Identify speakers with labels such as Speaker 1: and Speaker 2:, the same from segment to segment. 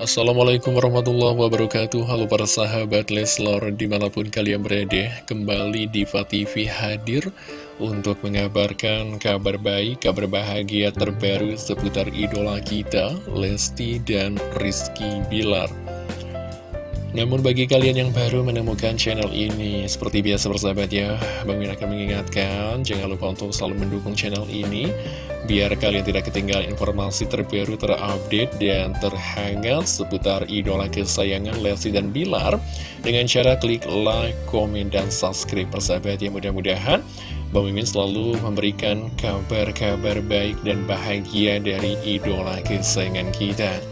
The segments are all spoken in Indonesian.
Speaker 1: Assalamualaikum warahmatullahi wabarakatuh. Halo para sahabat Leslor di mana pun kalian berada Kembali Diva TV hadir untuk mengabarkan kabar baik, kabar bahagia terbaru seputar idola kita Lesti dan Rizky Bilar namun bagi kalian yang baru menemukan channel ini, seperti biasa bersahabat ya, Bang Min akan mengingatkan, jangan lupa untuk selalu mendukung channel ini, biar kalian tidak ketinggalan informasi terbaru, terupdate, dan terhangat seputar idola kesayangan Lesti dan Bilar, dengan cara klik like, komen, dan subscribe bersahabat ya, mudah-mudahan Bang Mimin selalu memberikan kabar-kabar baik dan bahagia dari idola kesayangan kita.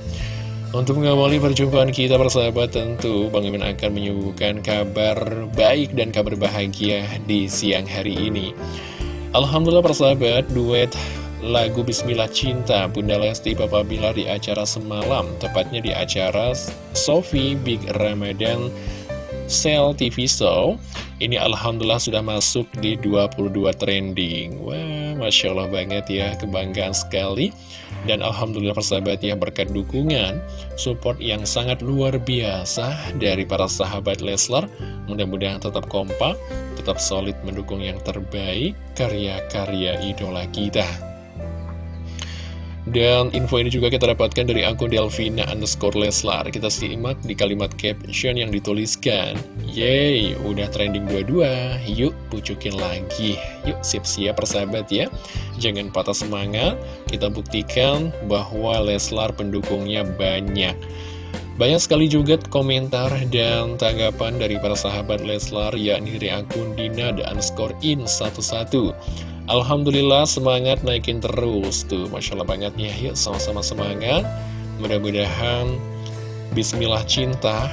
Speaker 1: Untuk mengawali perjumpaan kita bersahabat tentu Bang Imin akan menyuguhkan kabar baik dan kabar bahagia di siang hari ini. Alhamdulillah persahabat duet lagu Bismillah Cinta Bunda Lesti Papa Bilar di acara semalam Tepatnya di acara Sofi Big Ramadan Sel TV Show Ini Alhamdulillah sudah masuk di 22 trending Wah Masya Allah banget ya kebanggaan sekali dan Alhamdulillah persahabat ya berkat dukungan, support yang sangat luar biasa dari para sahabat Leslar. Mudah-mudahan tetap kompak, tetap solid mendukung yang terbaik karya-karya idola kita. Dan info ini juga kita dapatkan dari akun Delvina underscore Leslar. Kita simak di kalimat caption yang dituliskan. Yeay, udah trending dua-dua. Yuk, pucukin lagi. Yuk, siap-siap persahabat ya. Jangan patah semangat. Kita buktikan bahwa Leslar pendukungnya banyak. Banyak sekali juga komentar dan tanggapan dari para sahabat Leslar yakni dari akun Dina dan in 11 Alhamdulillah semangat naikin terus tuh. Masya Allah banget ya Yuk sama-sama semangat. Mudah-mudahan Bismillah Cinta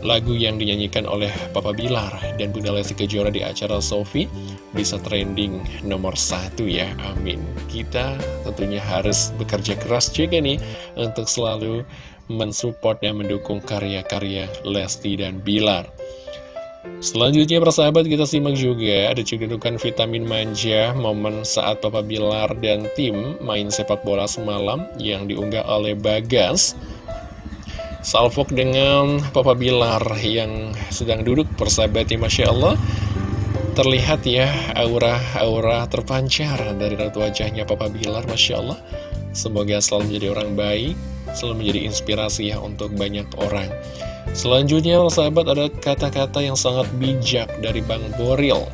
Speaker 1: Lagu yang dinyanyikan oleh Papa Bilar dan Bunda Lesti Kejora di acara Sofi Bisa trending nomor satu ya. Amin. Kita tentunya harus bekerja keras juga nih Untuk selalu mensupport dan mendukung karya-karya Lesti dan Bilar Selanjutnya persahabat kita simak juga ada cedudukan vitamin manja momen saat Papa Bilar dan tim main sepak bola semalam yang diunggah oleh Bagas. Salfok dengan Papa Bilar yang sedang duduk persahabat ya Masya Allah. Terlihat ya aura-aura terpancar dari ratu wajahnya Papa Bilar Masya Allah. Semoga selalu menjadi orang baik, selalu menjadi inspirasi ya untuk banyak orang Selanjutnya, sahabat, ada kata-kata yang sangat bijak dari Bang Boril.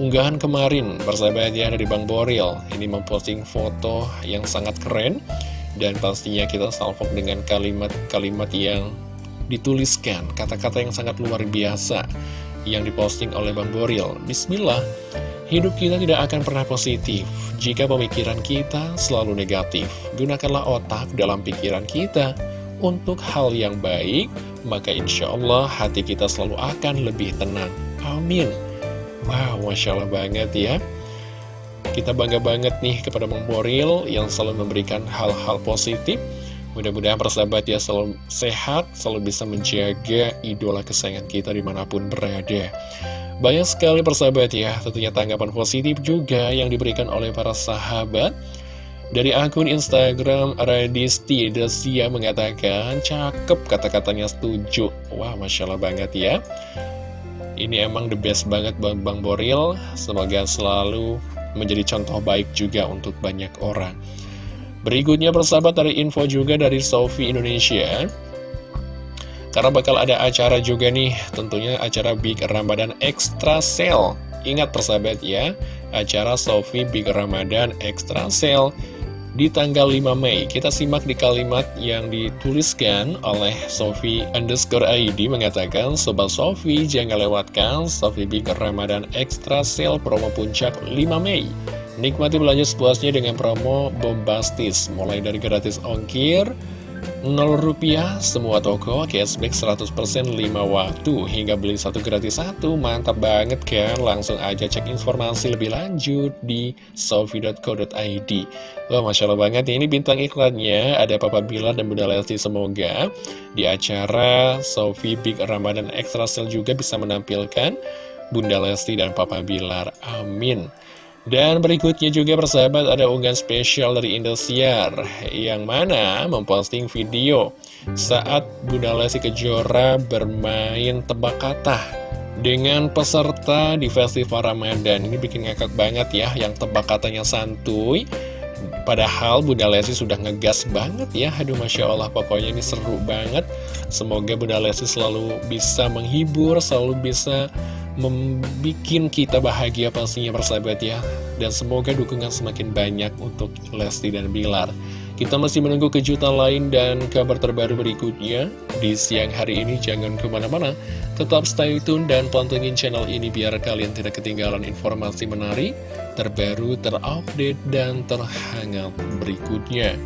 Speaker 1: Unggahan kemarin, persahabat ya, dari Bang Boril. Ini memposting foto yang sangat keren. Dan pastinya kita salvok dengan kalimat-kalimat yang dituliskan. Kata-kata yang sangat luar biasa yang diposting oleh Bang Boril. Bismillah, hidup kita tidak akan pernah positif jika pemikiran kita selalu negatif. Gunakanlah otak dalam pikiran kita untuk hal yang baik, maka insya Allah hati kita selalu akan lebih tenang. Amin. Wow, Masya Allah banget ya. Kita bangga banget nih kepada Bang Boril yang selalu memberikan hal-hal positif. Mudah-mudahan persahabat ya selalu sehat, selalu bisa menjaga idola kesayangan kita di mana pun berada. Banyak sekali persahabat ya, tentunya tanggapan positif juga yang diberikan oleh para sahabat. Dari akun Instagram Radisti Desia mengatakan Cakep kata-katanya setuju. Wah Masya Allah banget ya. Ini emang the best banget Bang, Bang Boril. Semoga selalu menjadi contoh baik juga untuk banyak orang. Berikutnya persahabat dari info juga dari Sofi Indonesia Karena bakal ada acara juga nih Tentunya acara Big Ramadan Extra Sale Ingat persahabat ya Acara Sofi Big Ramadan Extra Sale di tanggal 5 Mei. Kita simak di kalimat yang dituliskan oleh Sofi underscore ID mengatakan, Sobat Sofi jangan lewatkan Sofi Big Ramadan Extra Sale promo puncak 5 Mei. Nikmati belanja sepuasnya dengan promo bombastis, mulai dari gratis ongkir, 0 rupiah semua toko cashback 100% 5 waktu. Hingga beli satu gratis satu mantap banget kan langsung aja cek informasi lebih lanjut di sofi.co.id Wah Masya Allah banget ini bintang iklannya. Ada Papa Bilar dan Bunda Lesti semoga di acara Sofi Big Ramadan Extra Sale juga bisa menampilkan Bunda Lesti dan Papa Bilar. Amin Dan berikutnya juga persahabat ada unggahan spesial dari Indosiar Yang mana memposting video saat Bunda Lesti Kejora bermain tebak kata Dengan peserta di festival Ramadan. Ini bikin ngakak banget ya yang tebak katanya santuy Padahal Bunda Lesti sudah ngegas banget ya. Aduh Masya Allah pokoknya ini seru banget. Semoga Bunda Lesti selalu bisa menghibur Selalu bisa membuat kita bahagia pastinya persahabat ya. Dan semoga dukungan semakin banyak untuk Lesti dan Bilar. Kita masih menunggu kejutan lain dan kabar terbaru berikutnya. Di siang hari ini jangan ke mana-mana. Tetap stay tune dan pantengin channel ini biar kalian tidak ketinggalan informasi menarik terbaru terupdate dan terhangat berikutnya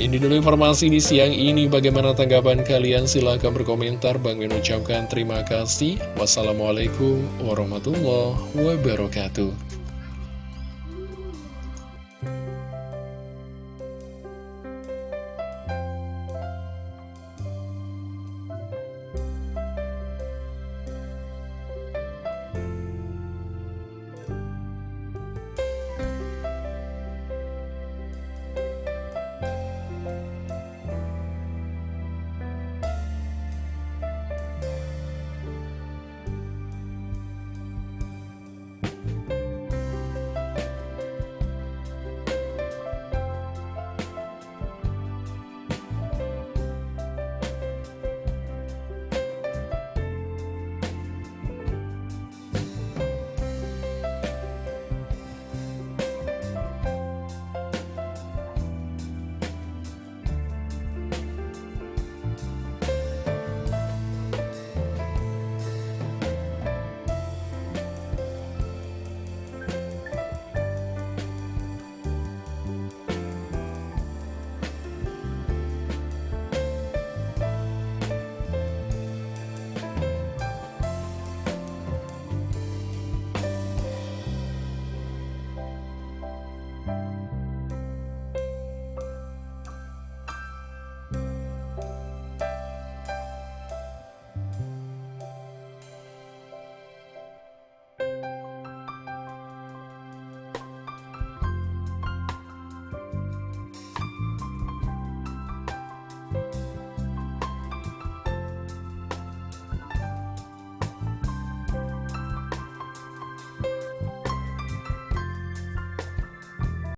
Speaker 1: ini dulu informasi di siang ini. Bagaimana tanggapan kalian? Silahkan berkomentar. Bang Min ucapkan terima kasih. Wassalamualaikum warahmatullahi wabarakatuh.